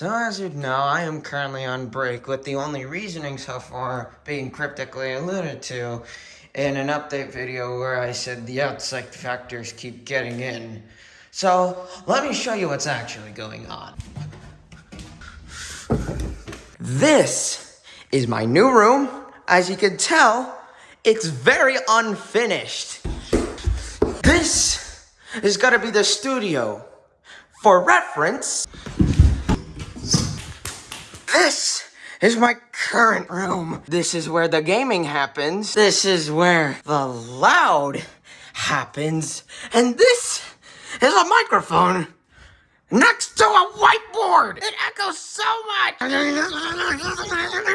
So as you know, I am currently on break with the only reasoning so far being cryptically alluded to in an update video where I said the outside factors keep getting in. So let me show you what's actually going on. This is my new room. As you can tell, it's very unfinished. This is gonna be the studio. For reference, this is my current room. This is where the gaming happens. This is where the loud happens. And this is a microphone next to a whiteboard. It echoes so much.